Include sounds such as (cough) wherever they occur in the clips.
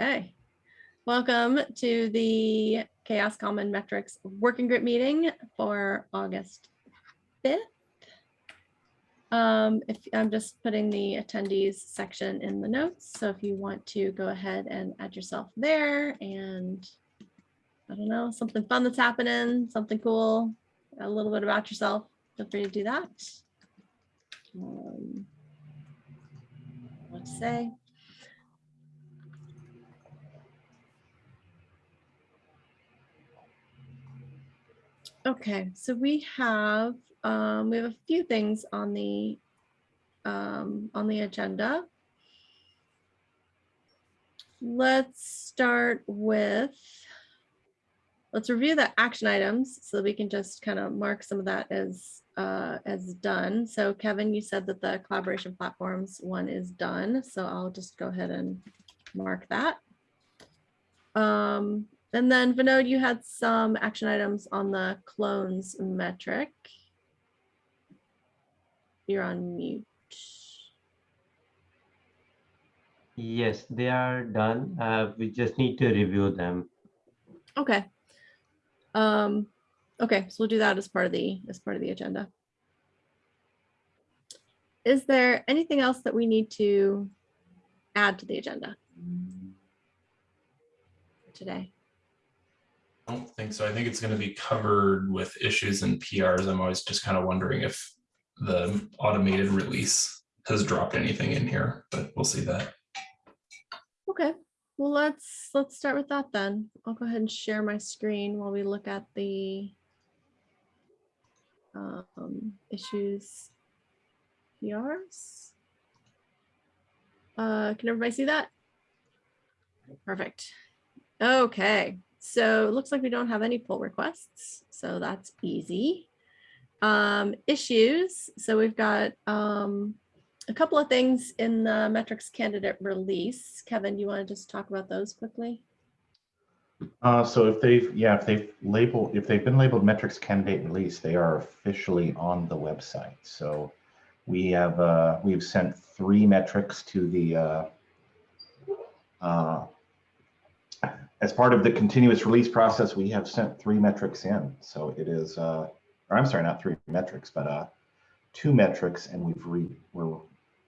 Okay, welcome to the CHAOSS Common Metrics Working Group meeting for August 5th. Um, if I'm just putting the attendees section in the notes, so if you want to go ahead and add yourself there and I don't know, something fun that's happening, something cool, a little bit about yourself, feel free to do that. Um, what to say? Okay, so we have, um, we have a few things on the, um, on the agenda. Let's start with, let's review the action items so we can just kind of mark some of that as, uh, as done. So Kevin, you said that the collaboration platforms one is done, so I'll just go ahead and mark that. Um, and then Vinod, you had some action items on the clones metric. You're on mute. Yes, they are done. Uh, we just need to review them. Okay. Um, okay, so we'll do that as part of the, as part of the agenda. Is there anything else that we need to add to the agenda today? I don't think so. I think it's going to be covered with issues and PRs. I'm always just kind of wondering if the automated release has dropped anything in here, but we'll see that. Okay, well, let's, let's start with that then. I'll go ahead and share my screen while we look at the um, issues PRs. Uh, can everybody see that? Perfect. Okay, so it looks like we don't have any pull requests, so that's easy. Um, issues, so we've got um, a couple of things in the metrics candidate release. Kevin, do you want to just talk about those quickly? Uh, so if they've, yeah, if they've labeled, if they've been labeled metrics candidate release, they are officially on the website. So we have, uh, we've sent three metrics to the, uh, uh, as part of the continuous release process, we have sent three metrics in. So it is, uh, or I'm sorry, not three metrics, but uh, two metrics, and we've re, we're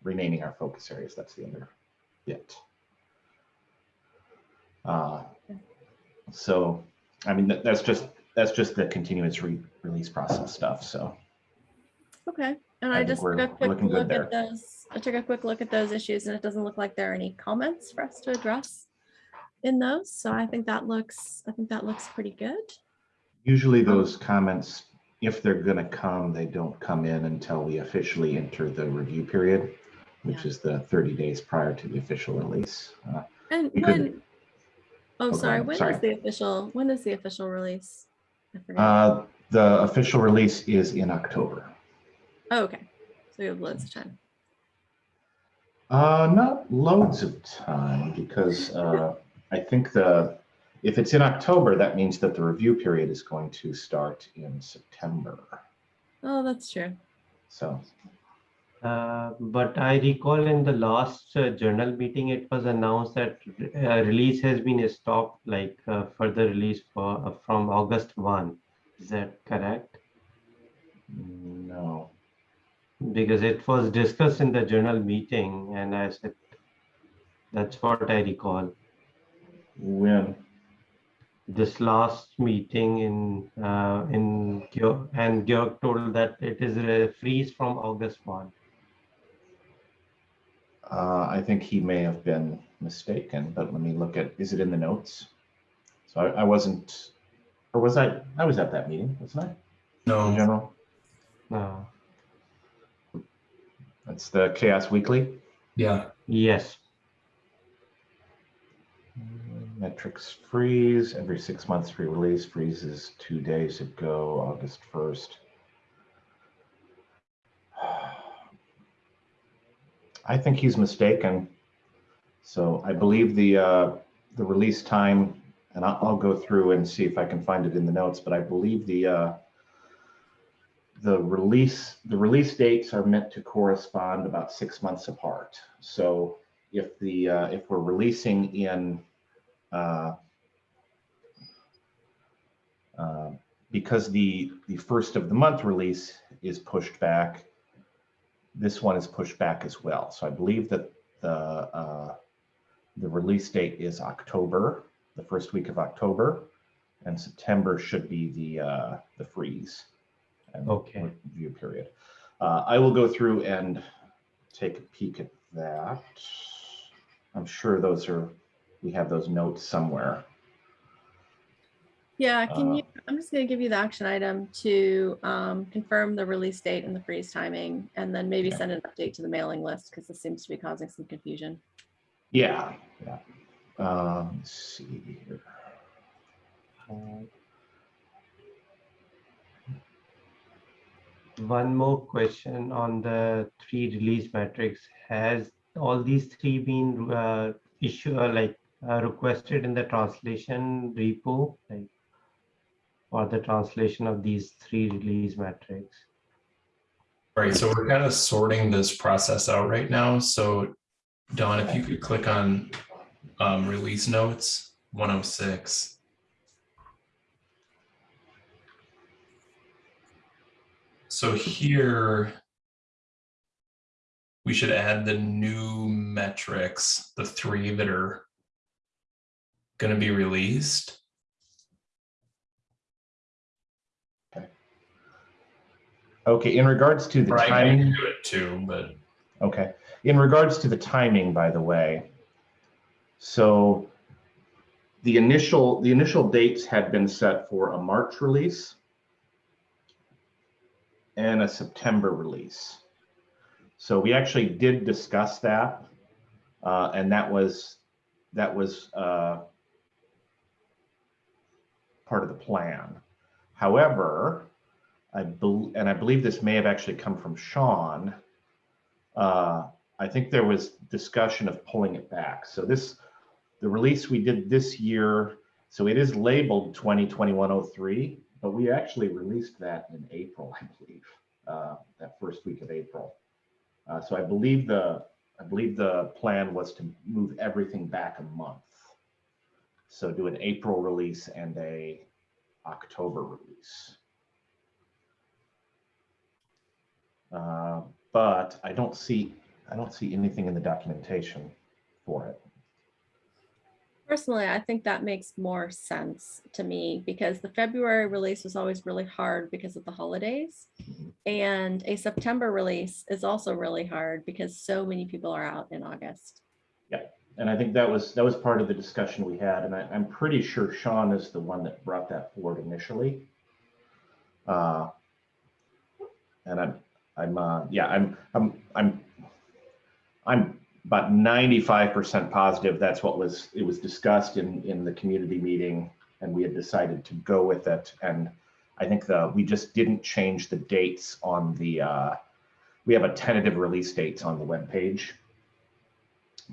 renaming our focus areas. That's the other bit. Uh, so, I mean, that, that's just that's just the continuous re release process stuff. So, okay, and I I, just took a quick look at those. I took a quick look at those issues, and it doesn't look like there are any comments for us to address in those. So I think that looks, I think that looks pretty good. usually those comments, if they're going to come, they don't come in until we officially enter the review period, which Yeah. is the 30 days prior to the official release. Uh, And could- when, oh, go sorry, ahead, when is sorry. the official, when is the official release? I forget. Uh, the official release is in October. Oh, okay, so you have loads of time. Uh, not loads of time because uh, I think the if it's in October, that means that the review period is going to start in September. Oh, that's true. So Uh, but I recall in the last uh, journal meeting, it was announced that uh, release has been stopped, like uh, further release for uh, from August 1. Is that correct? no, Because it was discussed in the journal meeting, and I said that's what I recall. When This last meeting in uh, in Georg, and Georg told that it is a freeze from August 1. uh, I think he may have been mistaken, but let me look at is it in the notes? So I, I wasn't, or was I? I was at that meeting, wasn't I? In No, general, No. that's the CHAOSS Weekly. yeah, yes. Metrics freeze every six months pre-release freezes two days ago, August 1st. (sighs) I think he's mistaken. So I believe the uh, the release time, and I'll, I'll go through and see if I can find it in the notes, but I believe the uh, the release the release dates are meant to correspond about six months apart. So if the uh, if we're releasing in uh, uh, because the, the first of the month release is pushed back, this one is pushed back as well. So I believe that the, uh, the release date is October, the first week of October, and September should be the, uh, the freeze. and Okay. Review period. Uh, I will go through and take a peek at that. I'm sure those are, we have those notes somewhere. Yeah, can Uh, you, I'm just gonna give you the action item to um, confirm the release date and the freeze timing, and then maybe Okay. send an update to the mailing list, because this seems to be causing some confusion. Yeah, yeah. Um, let's see here. One more question on the three release metrics. Has all these three been uh, issue uh, like uh, requested in the translation repo, like or the translation of these three release metrics? All right, so we're kind of sorting this process out right now. So Don, if you could click on um, release notes, 106. So here we should add the new metrics, the three that are going to be released. Okay, in regards to the I timing, do it too, but okay, in regards to the timing, by the way. So the initial, the initial dates had been set for a March release and a September release. So we actually did discuss that. Uh, and that was, that was, uh, part of the plan. However, I bel and I believe this may have actually come from Sean. Uh, I think there was discussion of pulling it back. So this, the release we did this year, so it is labeled 2021-03, but we actually released that in April, (laughs) I believe, uh, that first week of April. Uh, so I believe the, I believe the plan was to move everything back a month. So do an April release and a October release. Uh, but I don't see, I don't see anything in the documentation for it. Personally, I think that makes more sense to me because the February release was always really hard because of the holidays. And a September release is also really hard because so many people are out in August. And I think that was, that was part of the discussion we had, and I, I'm pretty sure Sean is the one that brought that forward initially. Uh, And I'm, I'm, uh, yeah, I'm, I'm, I'm, I'm about ninety-five percent positive that's what was, it was discussed in, in the community meeting, and we had decided to go with it, and I think the, we just didn't change the dates on the, uh, we have a tentative release dates on the webpage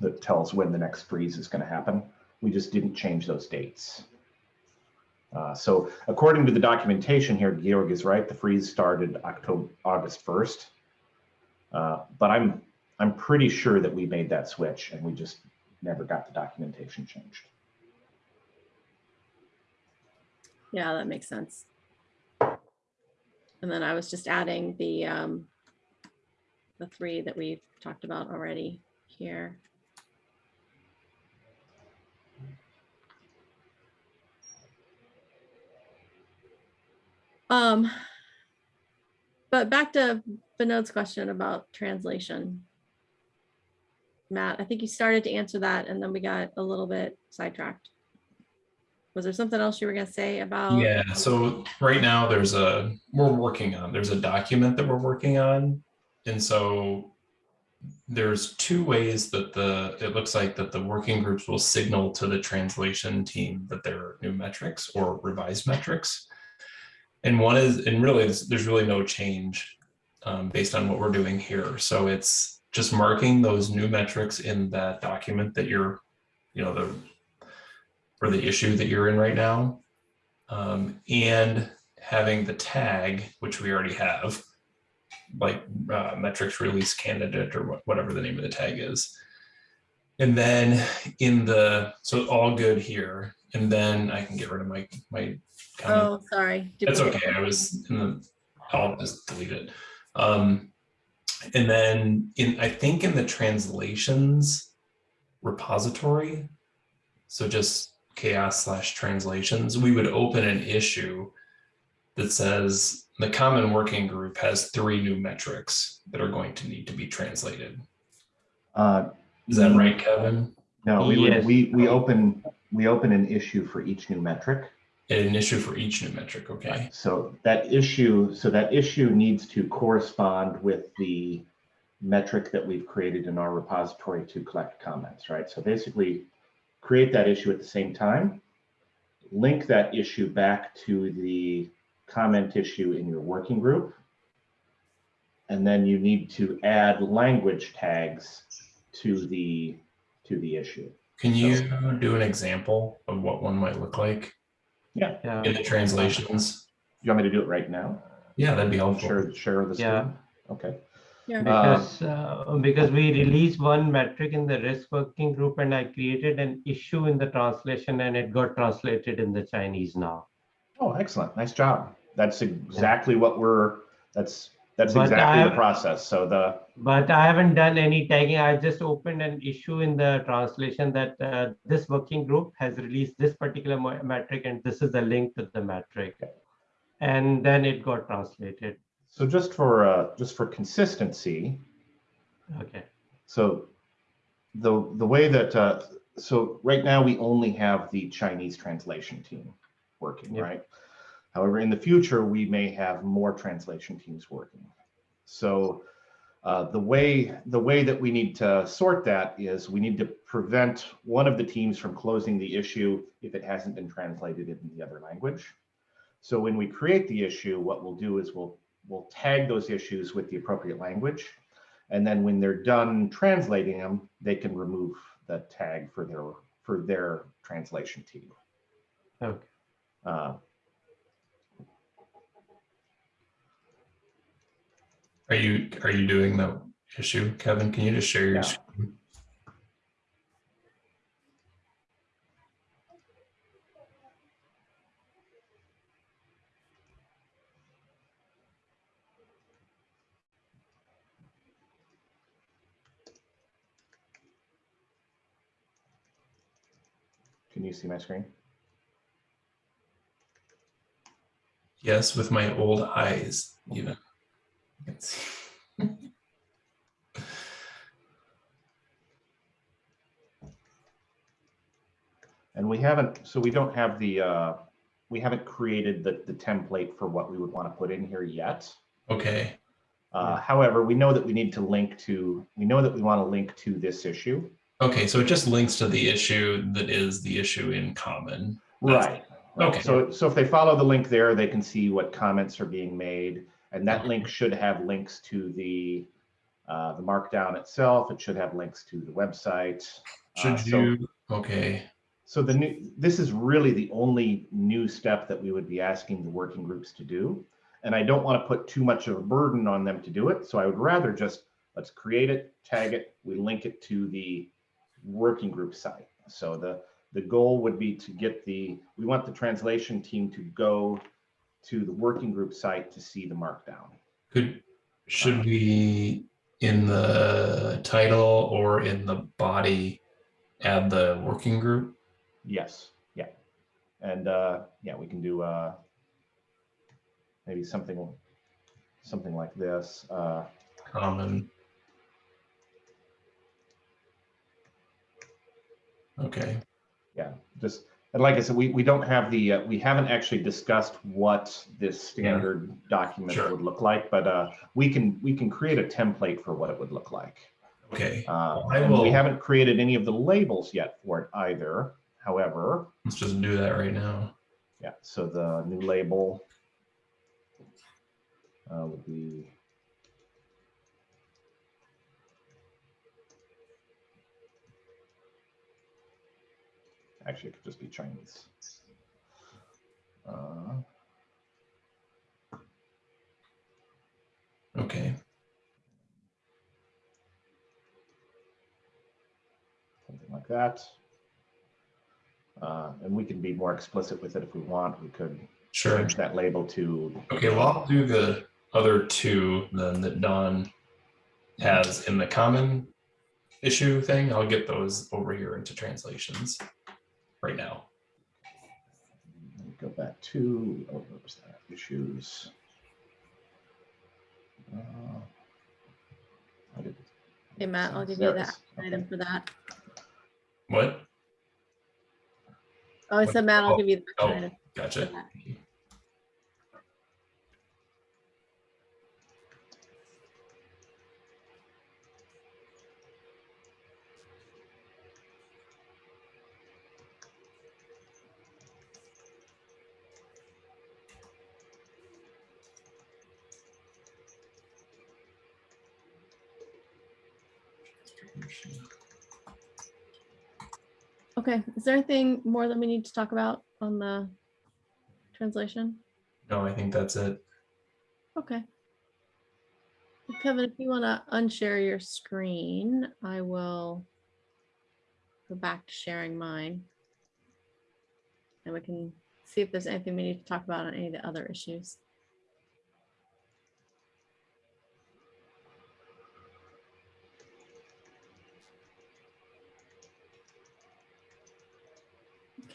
that tells when the next freeze is going to happen. We just didn't change those dates. Uh, so according to the documentation here, Georg is right. The freeze started October, August 1st. Uh, but I'm, I'm pretty sure that we made that switch and we just never got the documentation changed. Yeah, that makes sense. And then I was just adding the, um, the three that we've talked about already here. Um, but back to Vinod's question about translation. Matt, I think you started to answer that and then we got a little bit sidetracked. Was there something else you were gonna say about? Yeah, so right now there's a, we're working on, there's a document that we're working on. And so there's two ways that the, it looks like that the working groups will signal to the translation team that there are new metrics or revised metrics. And one is, and really, there's, really no change um, based on what we're doing here. So it's just marking those new metrics in that document that you're, you know, the, or the issue that you're in right now. Um, and having the tag, which we already have, like uh, metrics release candidate or wha- whatever the name of the tag is. And then in the, so all good here, and then I can get rid of my, my comment. Oh, sorry. That's duplicate. okay, I was in the, I'll just delete it. Um, and then in, I think in the translations repository, so just chaoss slash translations, we would open an issue that says the common working group has three new metrics that are going to need to be translated. Uh, Is that right, Kevin? No, we would, we, we open, we open an issue for each new metric. An issue for each new metric, okay? So that issue, so that issue needs to correspond with the metric that we've created in our repository to collect comments, right? So basically, create that issue at the same time, link that issue back to the comment issue in your working group. And then you need to add language tags to the, to the issue. Can you do an example of what one might look like Yeah. in the translations? You want me to do it right now? Yeah, that'd be helpful. Share, share the Yeah. Okay. Yeah. Because, uh, because we released one metric in the risk working group and I created an issue in the translation and it got translated in the Chinese now. Oh, excellent. Nice job. That's exactly what we're, that's, that's But exactly the process. So the, But I haven't done any tagging. I just opened an issue in the translation that uh, this working group has released this particular metric and this is the link to the metric. And then it got translated. so just for, uh, just for consistency, Okay. so the, the way that, uh, so right now we only have the Chinese translation team working, Yep. right? However, in the future, we may have more translation teams working. So uh, the way, the way that we need to sort that is we need to prevent one of the teams from closing the issue if it hasn't been translated in the other language. So when we create the issue, what we'll do is we'll, we'll tag those issues with the appropriate language. And then when they're done translating them, they can remove the tag for their, for their translation team. Okay. Uh, Are you, are you doing the issue, Kevin? Can you just share your Yeah. screen? Can you see my screen? Yes, with my old eyes, even. You. And we haven't, so we don't have the, uh, we haven't created the, the template for what we would want to put in here yet. Okay, Uh, however, we know that we need to link to, we know that we want to link to this issue. okay, so it just links to the issue that is the issue in common. That's- Right. Okay. So, so if they follow the link there, they can see what comments are being made. And that link should have links to the, uh, the markdown itself. It should have links to the website. Uh, Should so- you, okay, So the new, this is really the only new step that we would be asking the working groups to do. And I don't want to put too much of a burden on them to do it. So I would rather just, let's create it, tag it, we link it to the working group site. So the, the goal would be to get the, we want the translation team to go to the working group site to see the markdown. could, should we, in the title or in the body, add the working group? Yes, yeah. And uh, yeah, we can do uh, maybe something, something like this. Uh, Common. Okay, yeah, just, and like I said, we, we don't have the, uh, we haven't actually discussed what this standard document Sure. would look like, but uh, we can, we can create a template for what it would look like. okay, Uh, I and we will- haven't created any of the labels yet for it either. However, let's just do that right now. yeah, so the new label uh, would be actually it could just be Chinese. Uh, Okay, Something like that. Uh, and we can be more explicit with it if we want. We could Sure. change that label to. Okay, well, I'll do the other two then that Don has in the common issue thing. I'll get those over here into translations right now. Go back to, oh, what was that? Issues. Uh, I did- Hey, Matt, I'll give you it that is. Okay. item for that. What? Oh, I said, Matt, I'll Oh, give you the oh. action item. Gotcha. Okay. Okay, is there anything more that we need to talk about on the translation? No, I think that's it. Okay. Kevin, if you want to unshare your screen, I will go back to sharing mine. And we can see if there's anything we need to talk about on any of the other issues.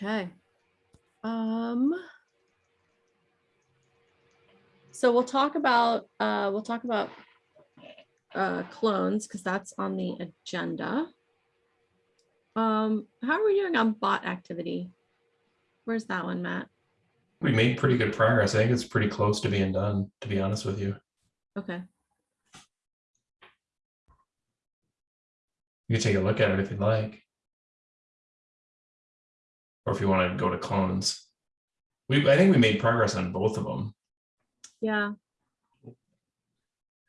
Okay. Um. So we'll talk about, uh, we'll talk about uh, clones because that's on the agenda. Um, how are we doing on bot activity? Where's that one, Matt? We made pretty good progress. I think it's pretty close to being done, to be honest with you. Okay, You can take a look at it if you'd like. Or if you want to go to clones. We, I think we made progress on both of them. yeah,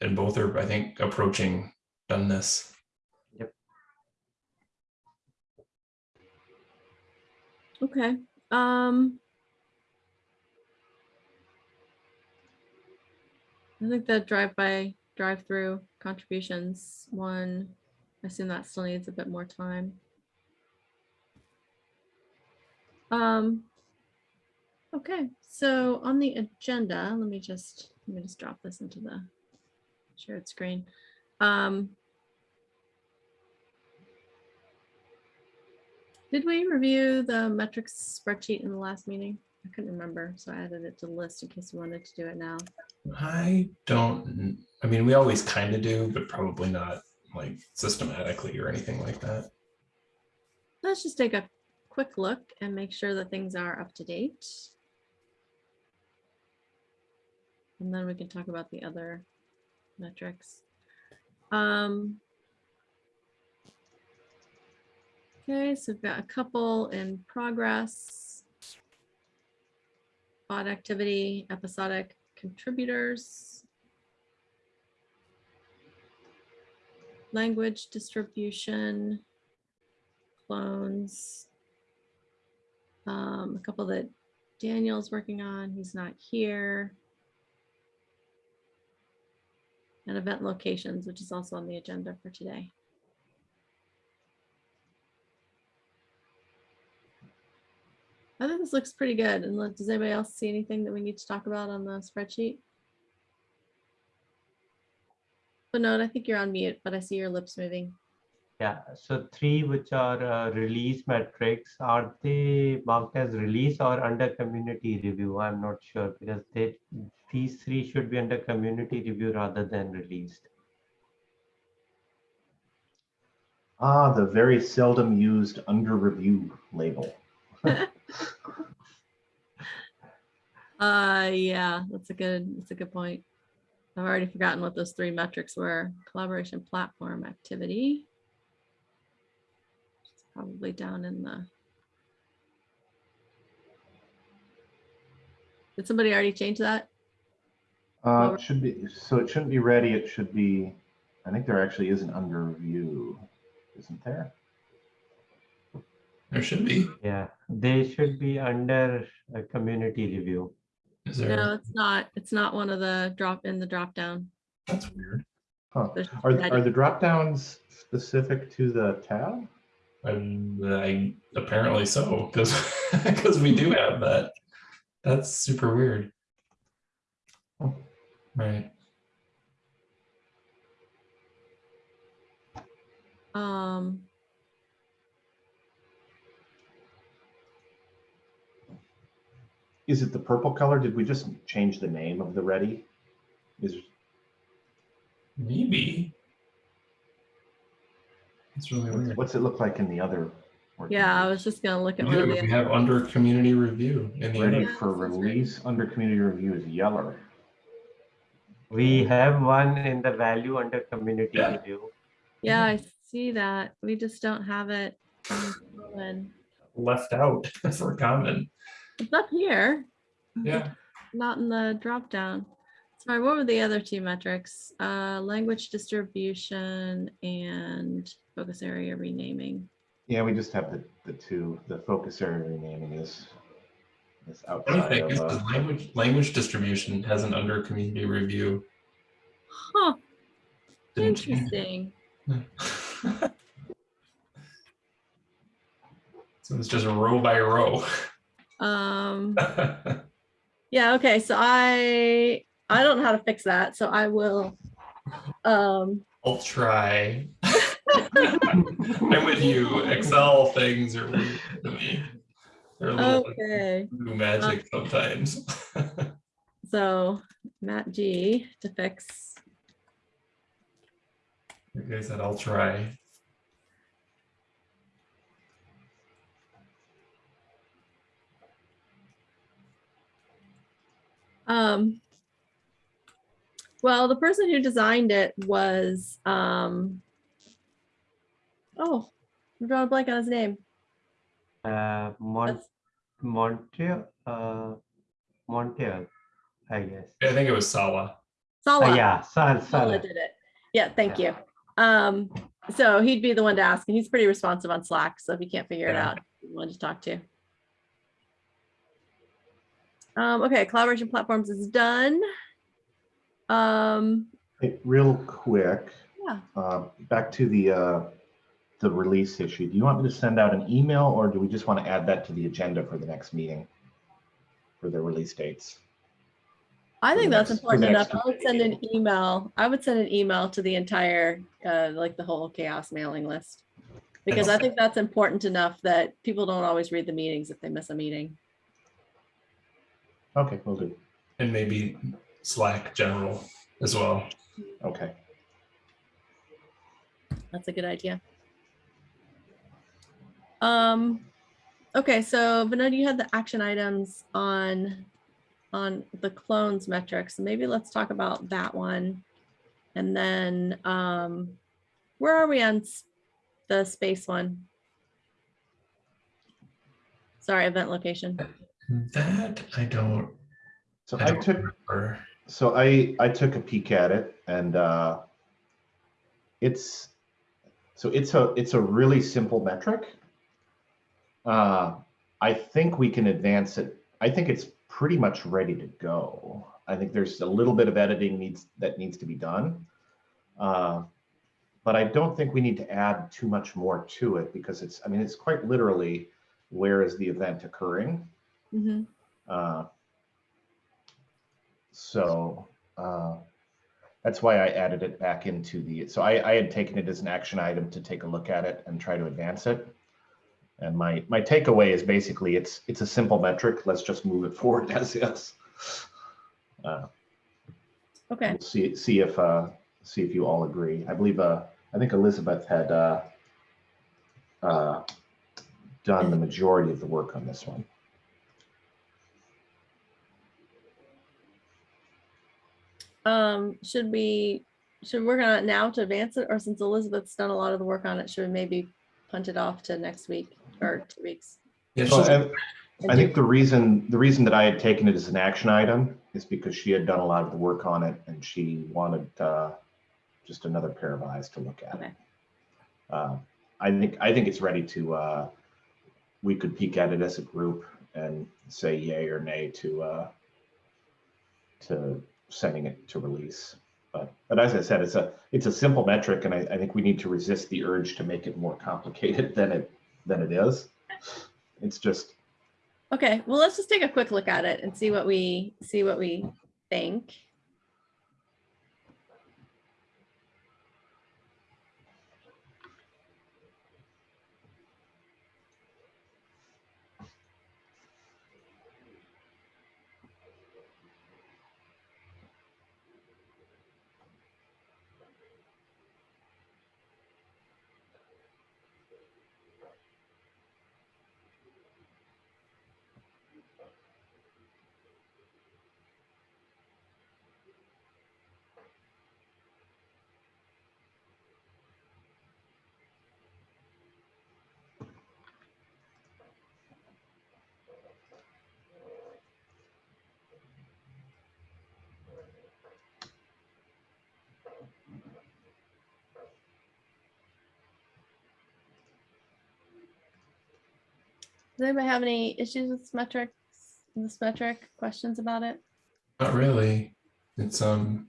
And both are, I think, approaching doneness. Yep. Okay. Um. I think the drive-by, drive-through contributions, one, I assume that still needs a bit more time. Um. Okay, so on the agenda, let me just, let me just drop this into the shared screen. Um. Did we review the metrics spreadsheet in the last meeting? I couldn't remember, so I added it to the list in case we wanted to do it now. I don't, I mean, we always kind of do, but probably not like systematically or anything like that. Let's just take a quick look and make sure that things are up to date. And then we can talk about the other metrics. Um, Okay, so we've got a couple in progress. Bot activity, episodic contributors. Language distribution clones. Um, a couple that Daniel's working on, he's not here. And event locations, which is also on the agenda for today. I think this looks pretty good. And does anybody else see anything that we need to talk about on the spreadsheet? But no, I think you're on mute, but I see your lips moving. Yeah, so three which are uh, release metrics, are they marked as release or under community review? I'm not sure because they, these three should be under community review rather than released. Ah, the very seldom used under review label. (laughs) Uh, yeah, that's a good, that's a good point. I've already forgotten what those three metrics were. Collaboration platform activity. It's Probably down in the. Did somebody already change that? Uh, it should be, so it shouldn't be ready, it should be, I think there actually is an under review, isn't there? There should be. Yeah, they should be under a community review. Is there? No, it's not. It's not one of the drop in the drop down. That's weird. Huh. Are, are the drop downs specific to the tab? And I apparently so, because because (laughs) we do have that. That's super weird. Right. Um, Is it the purple color? Did we just change the name of the ready? Is, Maybe. It's really weird. what's it look like in the other? yeah, I was just gonna look at one of do, the. we have under community review in the Ready other. for release under community review is yellow. We have one in the value under community Yeah. review. Yeah, I see that. We just don't have it. in Berlin. left out (laughs) for comment. It's up here, Yeah. not in the drop down. Sorry, what were the other two metrics? Uh, language distribution and focus area renaming. Yeah, we just have the, the two, the focus area renaming is, is Funny outside thing of, is uh, the language language distribution has an under community review. Huh, Didn't interesting. (laughs) so it's just row by row. Um, (laughs) yeah, okay, so I, I don't know how to fix that, so I will. Um, I'll try. I'm with you. Excel things are weird to me. They're a little okay, voodoo magic sometimes. (laughs) so Matt G to fix. Like I said, I'll try. Um, well, the person who designed it was, um, oh, I'm drawing a blank on his name. Uh, Mon That's- Montreal, uh, Montreal, I guess. I think it was Sala. Sala. Uh, yeah, Sal, Sala Sal. did it. Yeah, thank you. Um, so he'd be the one to ask, and he's pretty responsive on Slack. So if you can't figure it out, you want to talk to. Um, okay, collaboration platforms is done. Um, Hey, real quick. Yeah. Uh, back to the, uh, the release issue. Do you want me to send out an email or do we just want to add that to the agenda for the next meeting? For the release dates? I think that's next- important enough. next I would send an email. I would send an email to the entire, uh, like the whole CHAOSS mailing list. Because I think that's important enough that people don't always read the meetings if they miss a meeting. Okay, we will do. And maybe Slack general as well. Okay. That's a good idea. Um, okay, so Vinod, you had the action items on, on the clones metrics. Maybe let's talk about that one. And then, um, where are we on the space one? Sorry, event location. That I don't. So I I don't took, remember. so I, I took a peek at it and, uh, it's, so it's a, it's a really simple metric. Uh, I think we can advance it. I think it's pretty much ready to go. I think there's a little bit of editing needs, that needs to be done. Uh, But I don't think we need to add too much more to it because it's, I mean, it's quite literally, where is the event occurring? Mhm. Uh, So uh, that's why I added it back into the, so I, I had taken it as an action item to take a look at it and try to advance it. And my, my takeaway is basically it's, it's a simple metric. Let's just move it forward (laughs) as is. Uh, Okay, we'll See, see if, uh, see if you all agree. I believe, uh, I think Elizabeth had uh, uh, done the majority of the work on this one. um, should we, should we work on it now to advance it? Or since Elizabeth's done a lot of the work on it, should we maybe punt it off to next week or two weeks? Yeah, So, I- I think the reason, the reason that I had taken it as an action item is because she had done a lot of the work on it and she wanted uh, just another pair of eyes to look at it. Okay. Uh, I think, I think it's ready to, uh, we could peek at it as a group and say yay or nay to, uh, to sending it to release. But, but as I said, it's a, it's a simple metric and I, I think we need to resist the urge to make it more complicated (laughs) than it, than it is. It's just, Okay, well, let's just take a quick look at it and see what we, see what we think. Does anybody have any issues with this metrics, this metric, questions about it? Not really. It's um,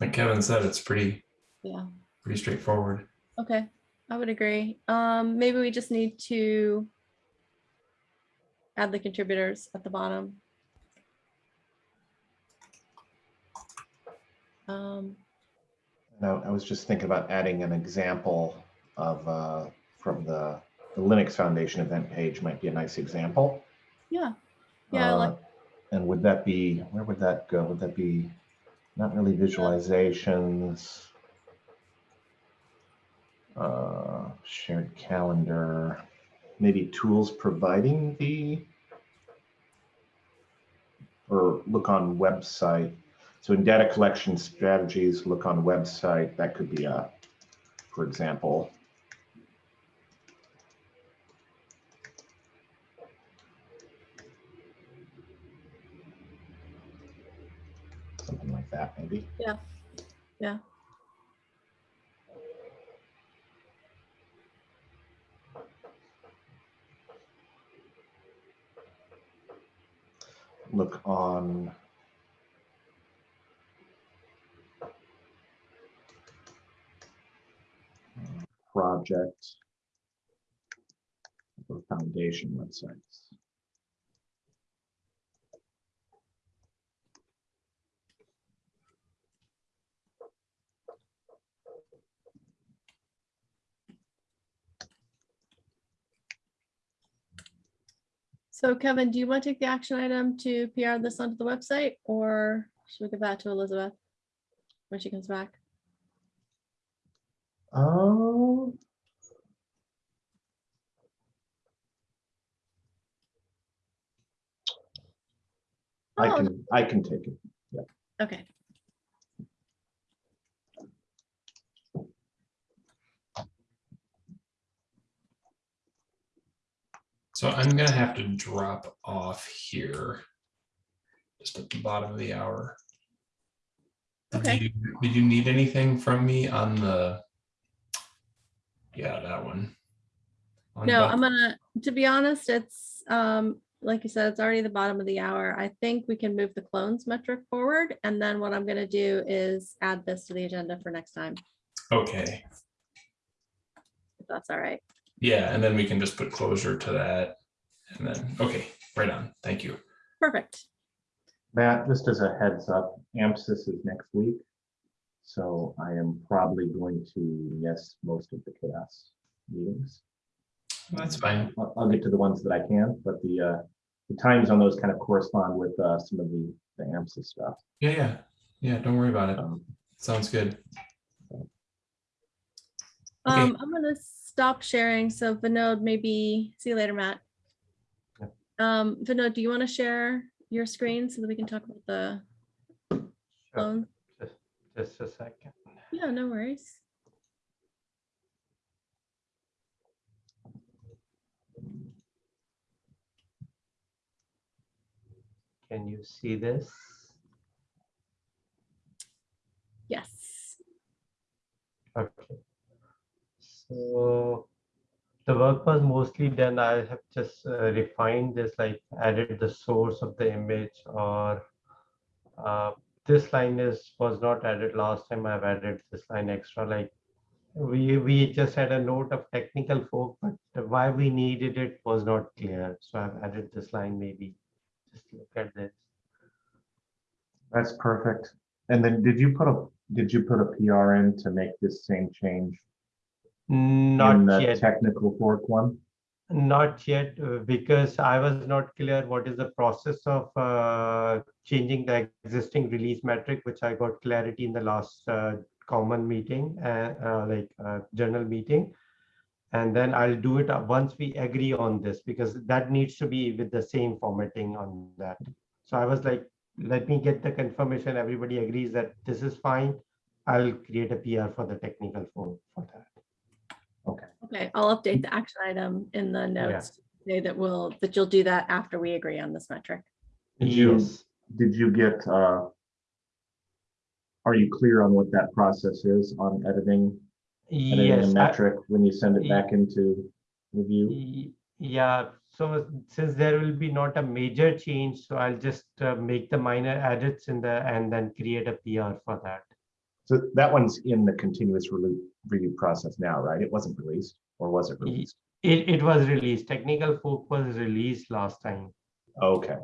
like Kevin said, it's pretty, Yeah. pretty straightforward. Okay, I would agree. Um, maybe we just need to add the contributors at the bottom. Um, now, I was just thinking about adding an example of, uh, from the, the Linux Foundation event page might be a nice example. yeah, Yeah, I like- Uh, And would that be, where would that go? Would that be, not really visualizations? uh, Shared calendar, maybe tools providing the, or look on website. So in data collection strategies, look on website, that could be a, for example, something like that, maybe. Yeah. Yeah. Look on project or foundation websites. So Kevin, do you want to take the action item to PR this onto the website or should we give that to Elizabeth when she comes back? Oh. I Oh, can, I can take it. Okay, So I'm gonna have to drop off here. Just at the bottom of the hour. Did Okay. you- Did you need anything from me on the? Yeah, that one. On no, I'm gonna, to be honest, it's, um, like you said, it's already the bottom of the hour. I think we can move the clones metric forward. And then what I'm gonna do is add this to the agenda for next time, Okay, if that's all right. Yeah, and then we can just put closure to that. And then, okay, right on, thank you. Perfect. Matt, just as a heads up, AMCIS is next week. So I am probably going to miss most of the CHAOSS meetings. That's fine. I'll, I'll get to the ones that I can, but the, uh, the times on those kind of correspond with, uh, some of the, the AMCIS stuff. Yeah, yeah, yeah, don't worry about it. Um, Sounds good. Okay. Um, I'm gonna stop sharing. So Vinod, maybe, see you later, Matt. Yeah. Um, Vinod, do you want to share your screen so that we can talk about the Sure? Just, just a second. Yeah, no worries. Can you see this? Yes. Okay. So the work was mostly done. I have just uh, refined this, like added the source of the image or uh, this line is, was not added last time. I've added this line extra, like we, we just had a note of technical folk, but why we needed it was not clear. So I've added this line maybe. Just look at this. That's perfect. And then did you put a, did you put a PR in to make this same change Not yet. technical fork one? Not yet, uh, because I was not clear what is the process of uh, changing the existing release metric, which I got clarity in the last uh, common meeting, uh, uh, like uh, journal meeting. And then I'll do it once we agree on this, because that needs to be with the same formatting on that. So I was like, let me get the confirmation, everybody agrees that this is fine. I'll create a PR for the technical fork for that. Okay, Okay, I'll update the action item in the notes. Say that will, that you'll do that after we agree on this metric. Did you- Yes. did you get, uh, are you clear on what that process is on editing, editing a Yes, I- metric when you send it back into review? Y- Yeah, so since there will be not a major change, so I'll just uh, make the minor edits in the, and then create a PR for that. So that one's in the continuous relu- review process now, right? It wasn't released, or was it released? It, it was released, technical fork was released last time. Okay,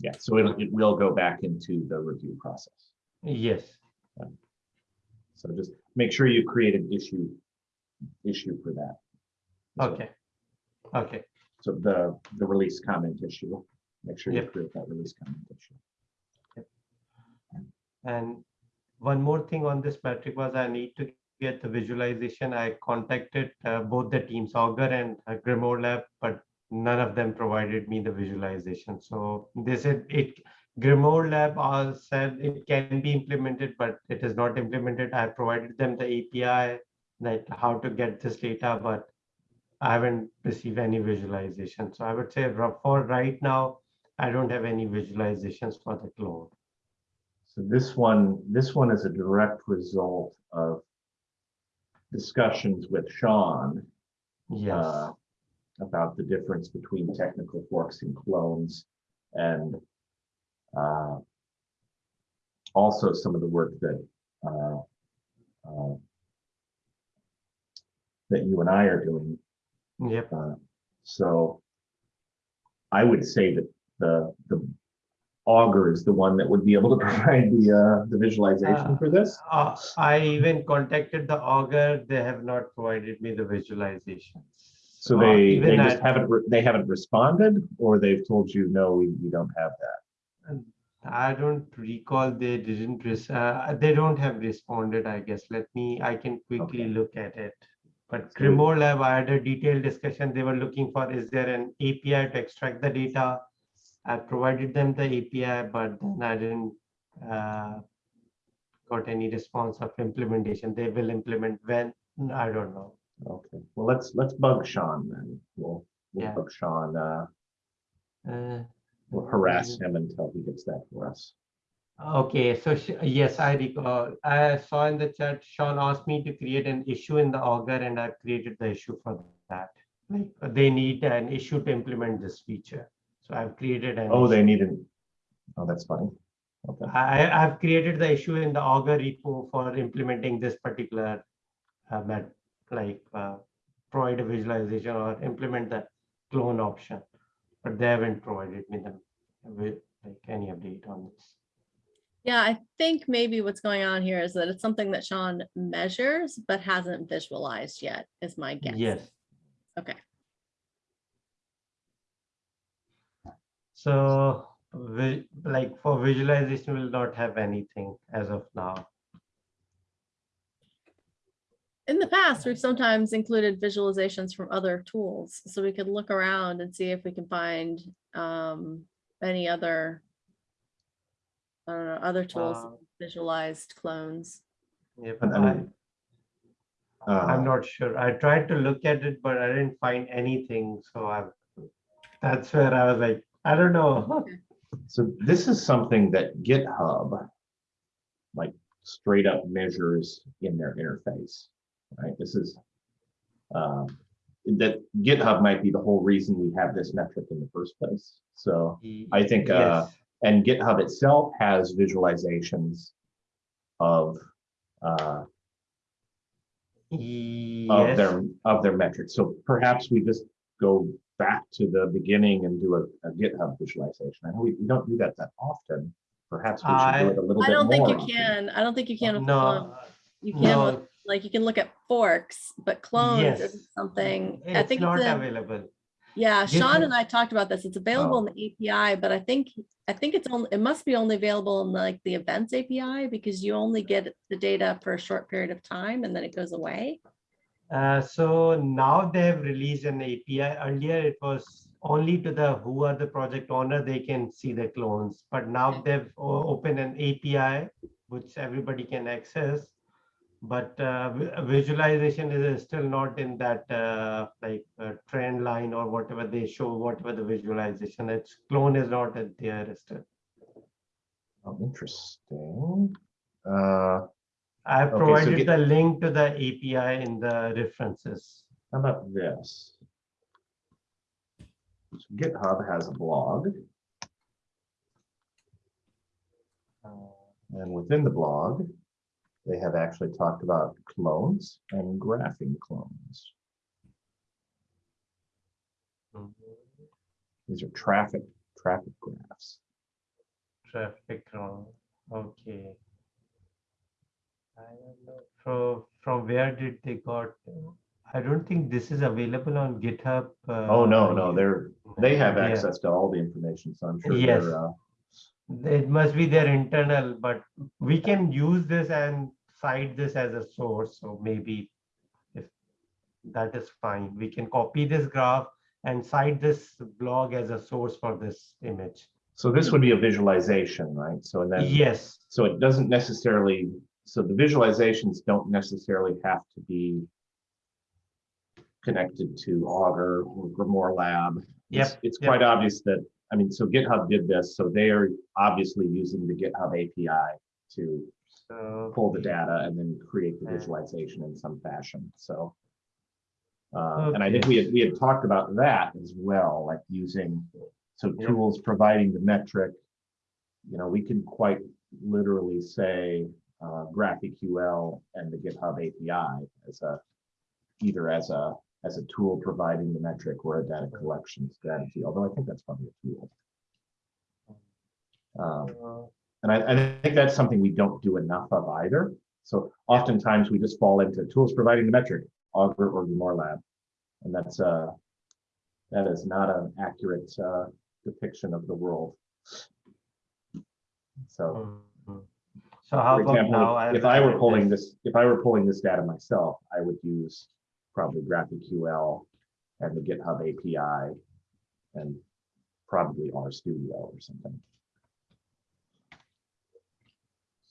yeah, so it'll, it will go back into the review process. Yes, So just make sure you create an issue, issue for that. So- okay, okay, So the, the release comment issue, make sure you Yep. create that release comment issue. and one more thing on this metric was I need to get the visualization. I contacted uh, both the teams, Augur and uh, Grimoire Lab, but none of them provided me the visualization. So they said it, Grimoire Lab said it can be implemented, but it is not implemented. I provided them the API, like how to get this data, but I haven't received any visualization. So I would say for right now, I don't have any visualizations for the cloud. So this one, this one is a direct result of discussions with Sean Yes. uh, about the difference between technical forks and clones and uh, also some of the work that uh, uh, that you and I are doing. Yep. Uh, So I would say that the, the Augur is the one that would be able to (laughs) provide the, uh, the visualization Uh, for this. Uh, I even contacted the Augur. They have not provided me the visualizations. So Uh, they, they just at- haven't, they haven't responded or they've told you, no, we, we don't have that. I don't recall they didn't, res- uh, they don't have responded, I guess. Let me, I can quickly Okay. look at it. But Grimoire Lab, I had a detailed discussion. They were looking for, is there an API to extract the data? I provided them the API, but then I didn't uh, got any response of implementation. They will implement when, I don't know. Okay, well, let's, let's bug Sean then. We'll, we'll Yeah. bug Sean, uh, Uh, we'll harass him until he gets that for us. Okay, so sh- yes, I recall, I saw in the chat, Sean asked me to create an issue in the Augur and I created the issue for that. Like, they need an issue to implement this feature. So I've created an. Oh, they issue. need an, oh, that's funny. Okay, I, I've created the issue in the Augur repo for implementing this particular, uh, met, like, uh, provide a visualization or implement the clone option. But they haven't provided me the, with, like, any update on this. Yeah, I think maybe what's going on here is that it's something that Sean measures but hasn't visualized yet, is my guess. Yes. Okay. So, vi- like for visualization, we will not have anything as of now. In the past, we've sometimes included visualizations from other tools, so we could look around and see if we can find um, any other, I don't know, other tools, Uh, visualized clones. Yeah, And I I, mean, I'm uh, not sure. I tried to look at it, but I didn't find anything. So I, that's where I was like, I don't know. So this is something that GitHub, like straight up measures in their interface, right? This is, um, that GitHub might be the whole reason we have this metric in the first place. So I think, uh, Yes. and GitHub itself has visualizations of, uh, of their, of their metrics. So perhaps we just go back to the beginning and do a, a GitHub visualization. I know we, we don't do that that often. Perhaps we should do it a little I bit more. I don't think you often. can. I don't think you can. with no, You can, with- no, like, you can look at forks, but clones Yes. is something, I think not it's in, available. yeah, Sean and I talked about this. It's available oh. in the API, but I think, I think it's only, it must be only available in like the events API because you only get the data for a short period of time and then it goes away. Uh, so now they have released an API. Earlier it was only to the who are the project owner, they can see the clones. But now they've opened an API which everybody can access. But uh, visualization is still not in that uh, like uh, trend line or whatever they show, whatever the visualization. Its clone is not there still. Oh, interesting. Uh, I have Okay, so provided get- the link to the API in the references. How about this? So GitHub has a blog, and within the blog, they have actually talked about clones and graphing clones. These are traffic, traffic graphs. Traffic clone, okay. I don't know, from, from where did they got, I don't think this is available on GitHub. Oh, no, no, uh, they're, they have yeah. access to all the information, so I'm sure Yes. uh, It must be their internal, but we can use this and cite this as a source, so maybe if that is fine, we can copy this graph and cite this blog as a source for this image. so this would be a visualization, right? So and then. Yes, So it doesn't necessarily, so the visualizations don't necessarily have to be connected to Augur or Grimoire Lab. It's- Yep, It's yep. quite obvious that, I mean, so GitHub did this, so they are obviously using the GitHub API to so. pull the data and then create the visualization in some fashion, so. Uh, and I think we had, we had talked about that as well, like using, so Yep. tools providing the metric. You know, we can quite literally say, uh, GraphQL and the GitHub API as a, either as a, as a tool providing the metric or a data collection strategy, although I think that's probably a tool. Um, and I, I think that's something we don't do enough of either. So oftentimes we just fall into tools providing the metric, Augur or Grimoire Lab. And that's uh that is not an accurate uh, depiction of the world. So, mhm. So how for about example, now? if- if I were pulling this, if I were pulling this data myself, I would use probably GraphQL and the GitHub API and probably RStudio or something.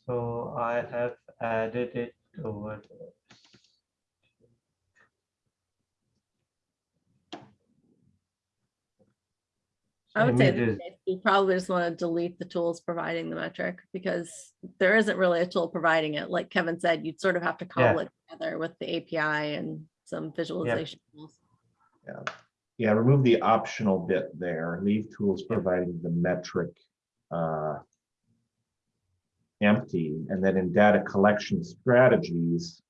So I have added it over. I would say in Images. this case, you probably just want to delete the tools providing the metric because there isn't really a tool providing it. Like Kevin said, you'd sort of have to cobble it together with the API and some visualization tools. Yeah. Yeah, remove the optional bit there, leave tools providing the metric uh, empty, and then in data collection strategies,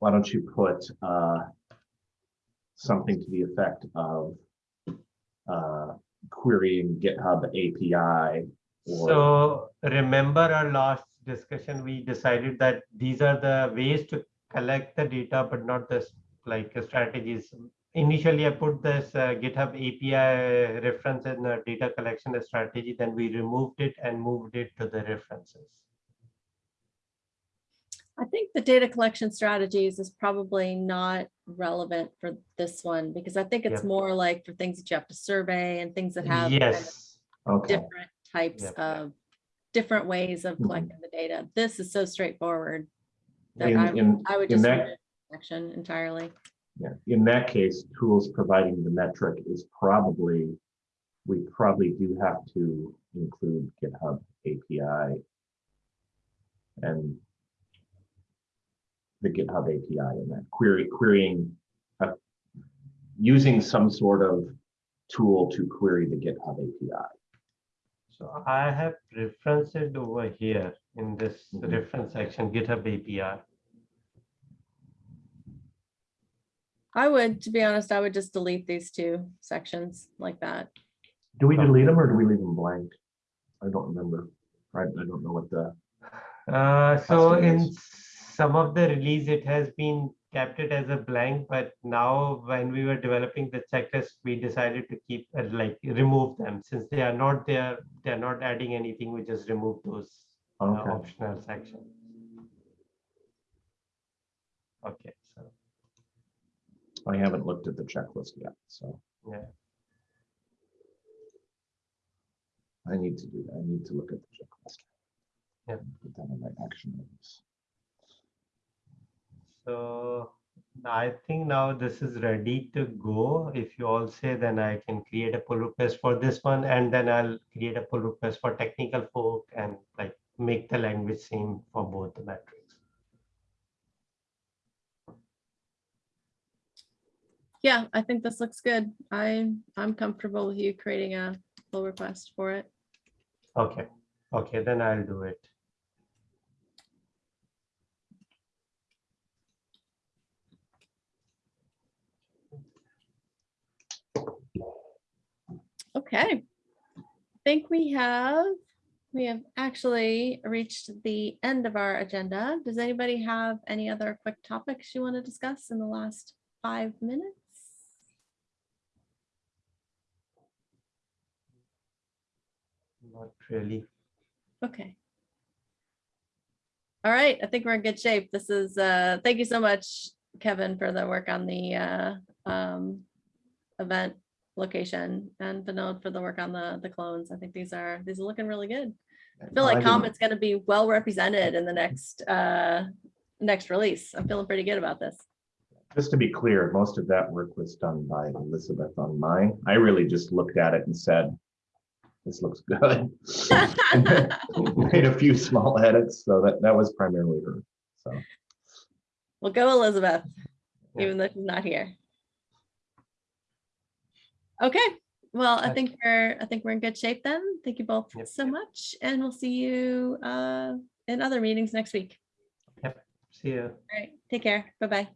why don't you put uh, something to the effect of uh, querying GitHub API or, So remember our last discussion, we decided that these are the ways to collect the data, but not this like strategies. Initially, I put this uh, GitHub API reference in the data collection strategy, then we removed it and moved it to the references. I think the data collection strategies is probably not relevant for this one because I think it's more like for things that you have to survey and things that have kind of Yes, okay, different types Yep. of different ways of Mhm. collecting the data. This is so straightforward. that in, I in, I would just that- remove section entirely. yeah, in that case, tools providing the metric is probably, we probably do have to include GitHub API and the GitHub API in that query, querying, uh, using some sort of tool to query the GitHub API. So I have referenced it over here in this Mhm. reference section, GitHub API. I would, to be honest, I would just delete these two sections like that. Do we delete them or do we leave them blank? I don't remember. I, I don't know what the, Uh, so in is- some of the release, it has been kept it as a blank, but now when we were developing the checklist, we decided to keep uh, like remove them since they are not there. They're not adding anything. We just remove those uh, optional sections. Okay, so I haven't looked at the checklist yet, so yeah, I need to do that. I need to look at the checklist. Yeah. Put that in my action items. So I think now this is ready to go. If you all say, then I can create a pull request for this one, and then I'll create a pull request for technical fork and like make the language same for both the metrics. Yeah, I think this looks good. I, I'm comfortable with you creating a pull request for it. Okay, okay, then I'll do it. Okay. I think we have, we have actually reached the end of our agenda. Does anybody have any other quick topics you want to discuss in the last five minutes? Not really. Okay. All right, I think we're in good shape. This is, uh, thank you so much, Kevin, for the work on the, uh, um, event location and Vinod for the work on the, the clones. I think these are, these are looking really good. I feel like Comet's gonna be well represented in the next, uh, next release. I'm feeling pretty good about this. Just to be clear, most of that work was done by Elizabeth on mine. I really just looked at it and said, this looks good. (laughs) Made a few small edits, so that, that was primarily her, so. Well, go Elizabeth, even though she's not here. Okay, well, I think we're, I think we're in good shape then. Thank you both Yep. so much, and we'll see you uh in other meetings next week. Yep. See you. All right, take care. Bye-bye.